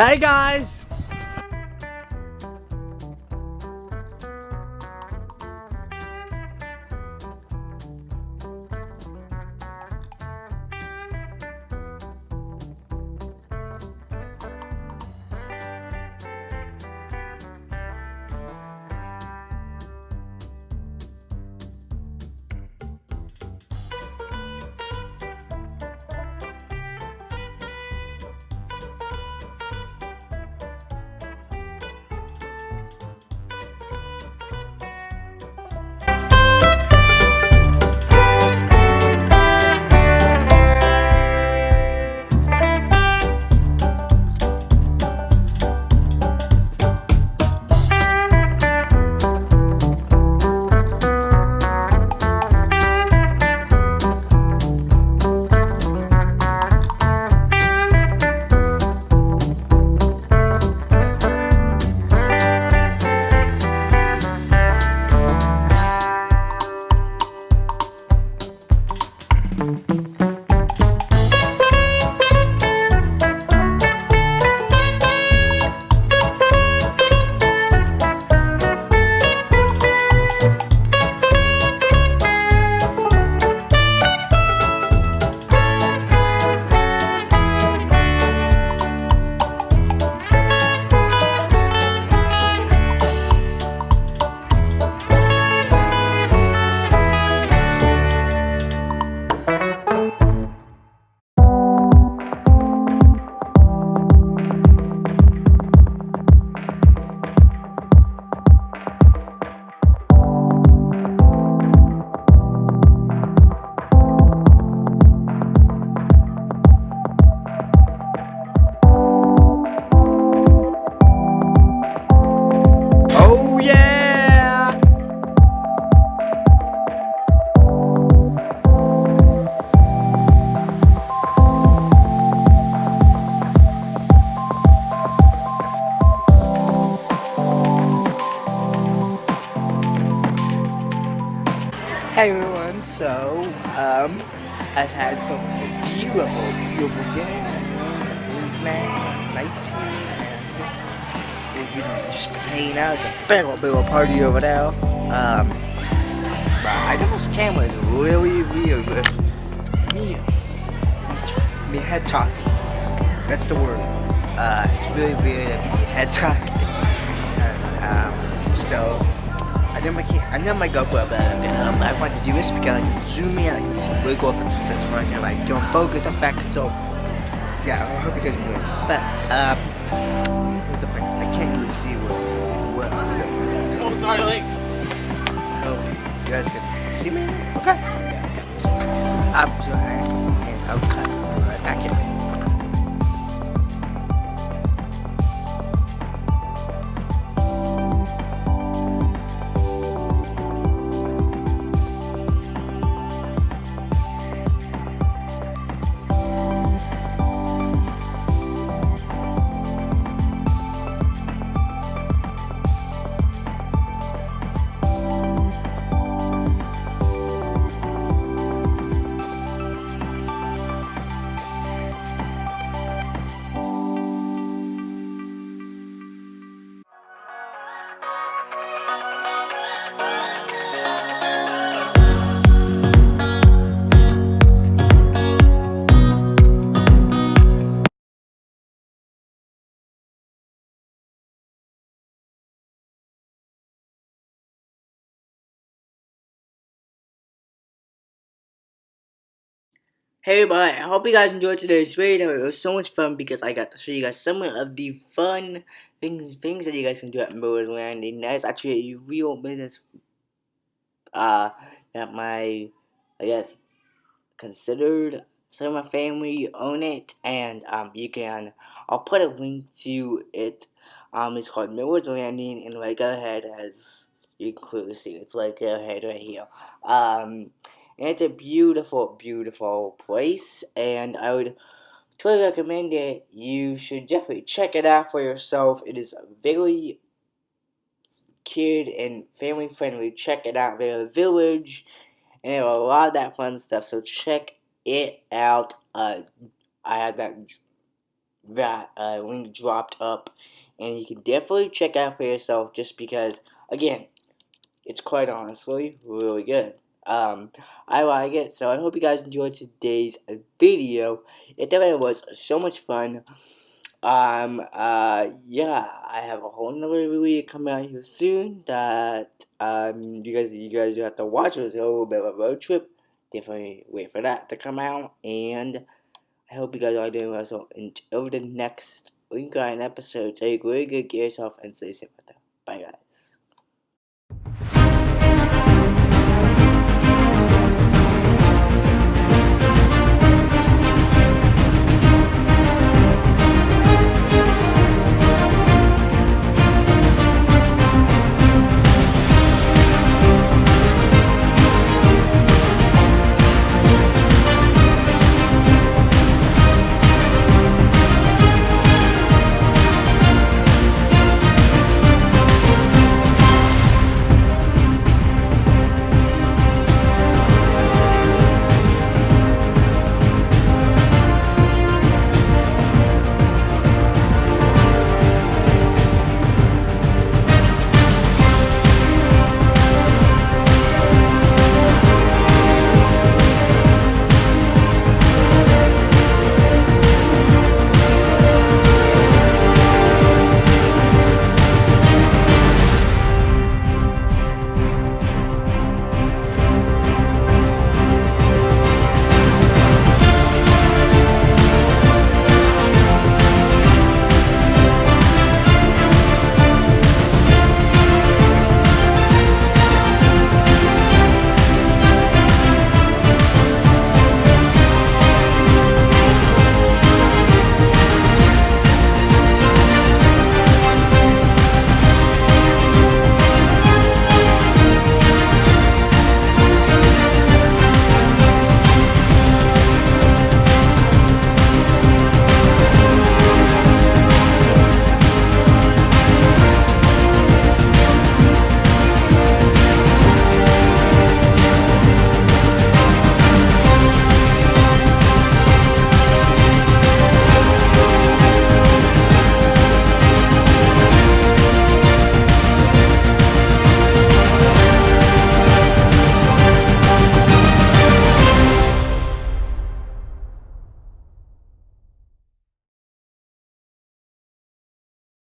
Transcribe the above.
Hey guys! I've had some beautiful, beautiful dinner. It was nice, we've been just hanging out. It's a big old, big old party over there. Um, but I know this camera is really weird with me, me head talking. That's the word. Uh, it's really weird me head talking. And, um, so, I know my I know my GoPro, but um, I wanted to do this because I can zoom in, I can just wiggle off into this right now, like don't focus on back, so yeah, I hope you guys enjoy. But um, what's the point? I can't really see what what I'm doing. So Oh, sorry, Link. I hope you guys can see me. Okay. I'm sorry, and I'll cut back in. Hey everybody, I hope you guys enjoyed today's video. It was so much fun because I got to show you guys some of the fun things things that you guys can do at Miller's Landing. That is actually a real business uh that my I guess considered some of my family own it and um you can I'll put a link to it. Um it's called Miller's Landing and like ahead as you can clearly see it's like ahead right here. Um and it's a beautiful, beautiful place, and I would totally recommend it. You should definitely check it out for yourself. It is very kid and family friendly. Check it out. They're a village, and they have a lot of that fun stuff. So check it out. Uh, I had that that uh, link dropped up, and you can definitely check out for yourself. Just because, again, it's quite honestly really good. Um, I like it, so I hope you guys enjoyed today's video. It definitely was so much fun. Um, uh, yeah, I have a whole nother video coming out here soon that, um, you guys, you guys have to watch. It's a little bit of a road trip. Definitely wait for that to come out, and I hope you guys are doing well. So until the next week episode, take really good care yourself and stay safe out there. Bye, guys.